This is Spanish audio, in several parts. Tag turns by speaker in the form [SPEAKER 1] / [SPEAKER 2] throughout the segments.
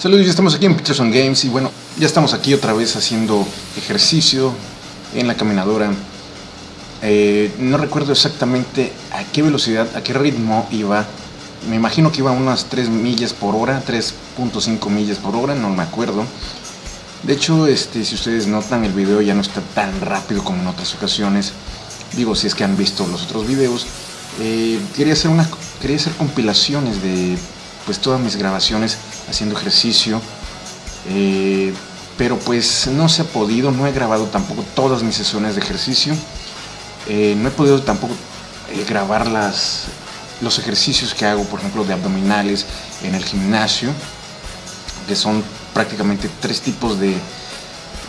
[SPEAKER 1] Saludos, ya estamos aquí en Peterson Games y bueno, ya estamos aquí otra vez haciendo ejercicio en la caminadora. Eh, no recuerdo exactamente a qué velocidad, a qué ritmo iba. Me imagino que iba a unas 3 millas por hora, 3.5 millas por hora, no me acuerdo. De hecho, este, si ustedes notan, el video ya no está tan rápido como en otras ocasiones. Digo, si es que han visto los otros videos. Eh, quería, hacer una, quería hacer compilaciones de pues todas mis grabaciones haciendo ejercicio. Eh, pero pues no se ha podido, no he grabado tampoco todas mis sesiones de ejercicio. Eh, no he podido tampoco eh, grabar las, los ejercicios que hago, por ejemplo, de abdominales en el gimnasio, que son prácticamente tres tipos de,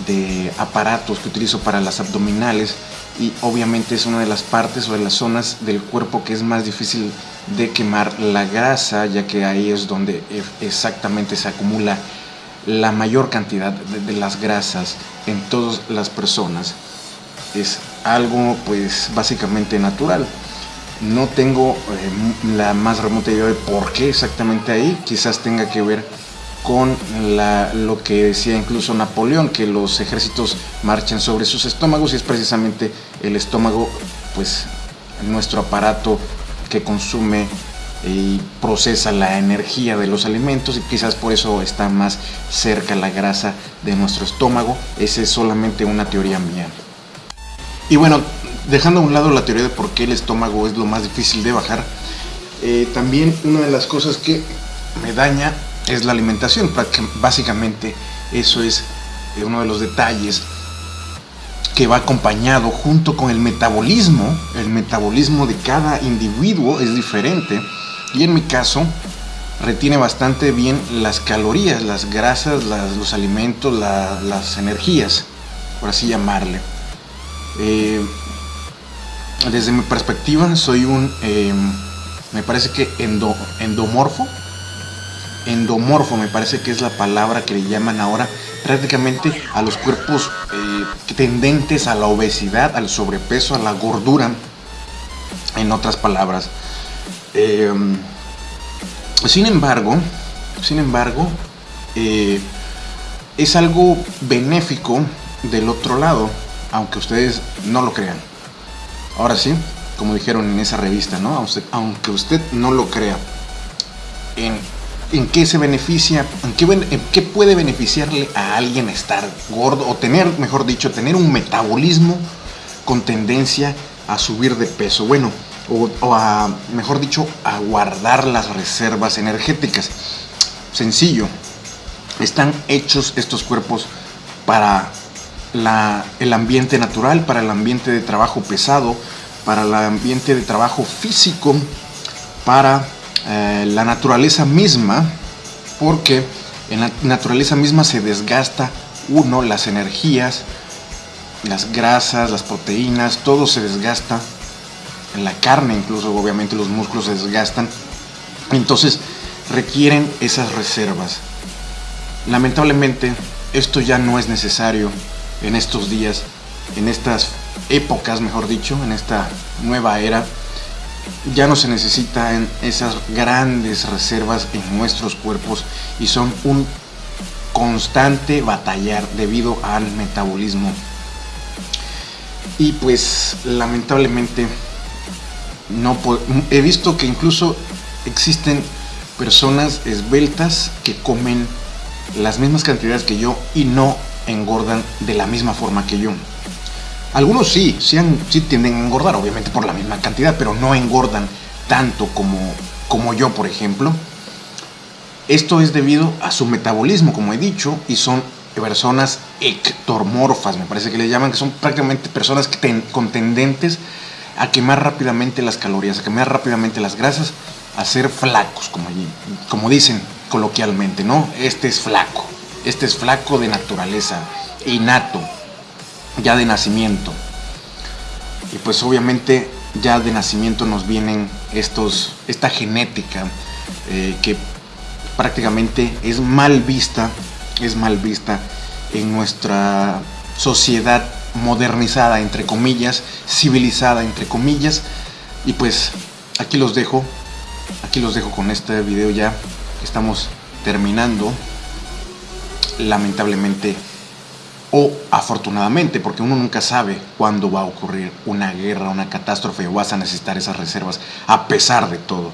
[SPEAKER 1] de aparatos que utilizo para las abdominales y obviamente es una de las partes o de las zonas del cuerpo que es más difícil de quemar la grasa, ya que ahí es donde e, exactamente se acumula la mayor cantidad de, las grasas en todas las personas. Es algo pues básicamente natural. No tengo eh, la más remota idea de por qué exactamente ahí. Quizás tenga que ver con lo que decía incluso Napoleón, que los ejércitos marchan sobre sus estómagos y es precisamente el estómago, pues nuestro aparato que consume y procesa la energía de los alimentos y quizás por eso está más cerca la grasa de nuestro estómago. Esa es solamente una teoría mía. Y bueno, dejando a un lado la teoría de por qué el estómago es lo más difícil de bajar, eh, también una de las cosas que me daña es la alimentación. Básicamente eso es eh, uno de los detalles que va acompañado junto con el metabolismo. El metabolismo de cada individuo es diferente y en mi caso retiene bastante bien las calorías, las grasas, los alimentos, las energías, por así llamarle. Eh, desde mi perspectiva soy un, em, me parece que endomorfo, endomorfo me parece que es la palabra que le llaman ahora prácticamente a los cuerpos eh, tendentes a la obesidad, al sobrepeso, a la gordura, en otras palabras. Em, sin embargo, sin embargo, eh, es algo benéfico del otro lado, aunque ustedes no lo crean. Ahora sí, como dijeron en esa revista, ¿no? Aunque usted no lo crea, en en qué se beneficia, en qué, puede beneficiarle a alguien estar gordo o tener, mejor dicho, tener un metabolismo con tendencia a subir de peso. Bueno, o, a, mejor dicho, a guardar las reservas energéticas. Sencillo, están hechos estos cuerpos para el ambiente natural, para el ambiente de trabajo pesado, para el ambiente de trabajo físico, para eh, la naturaleza misma, porque en la naturaleza misma se desgasta uno, las energías, las grasas, las proteínas, todo se desgasta, en la carne incluso, obviamente los músculos se desgastan, entonces requieren esas reservas. Lamentablemente esto ya no es necesario en estos días, en estas épocas, mejor dicho, en esta nueva era ya no se necesitan esas grandes reservas en nuestros cuerpos y son un constante batallar debido al metabolismo. Y pues lamentablemente no he visto que incluso existen personas esbeltas que comen las mismas cantidades que yo y no engordan de la misma forma que yo. Algunos sí, sí, tienden a engordar, obviamente por la misma cantidad, pero no engordan tanto como, como yo, por ejemplo. Esto es debido a su metabolismo, como he dicho, y son personas ectomorfas, me parece que le llaman, que son prácticamente personas que con tendentes a quemar rápidamente las calorías, a quemar rápidamente las grasas, a ser flacos, como, como dicen coloquialmente, ¿no? Este es flaco, este es flaco de naturaleza, innato, ya de nacimiento. Y pues obviamente ya de nacimiento nos vienen estos, esta genética eh, que prácticamente es mal vista, es mal vista en nuestra sociedad modernizada, entre comillas, civilizada, entre comillas. Y pues aquí los dejo, aquí los dejo con este video ya, estamos terminando. lamentablemente o afortunadamente, porque uno nunca sabe cuándo va a ocurrir una guerra, una catástrofe o vas a necesitar esas reservas a pesar de todo.